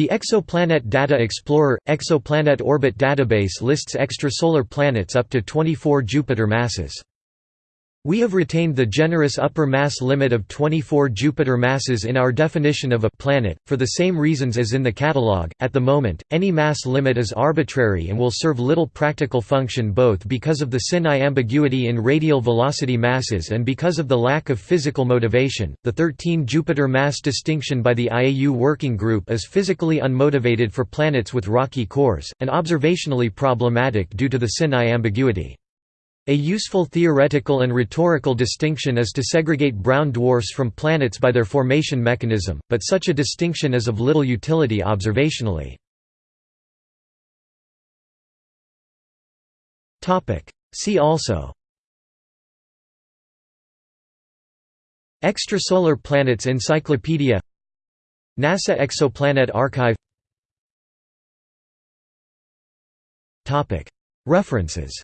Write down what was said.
The Exoplanet Data Explorer – Exoplanet Orbit Database lists extrasolar planets up to 24 Jupiter masses. We have retained the generous upper mass limit of 24 Jupiter masses in our definition of a planet, for the same reasons as in the catalogue. At the moment, any mass limit is arbitrary and will serve little practical function both because of the sin-I ambiguity in radial velocity masses and because of the lack of physical motivation. The 13 Jupiter mass distinction by the IAU Working Group is physically unmotivated for planets with rocky cores, and observationally problematic due to the sin-I ambiguity. A useful theoretical and rhetorical distinction is to segregate brown dwarfs from planets by their formation mechanism, but such a distinction is of little utility observationally. See also Extrasolar Planets Encyclopedia NASA Exoplanet Archive References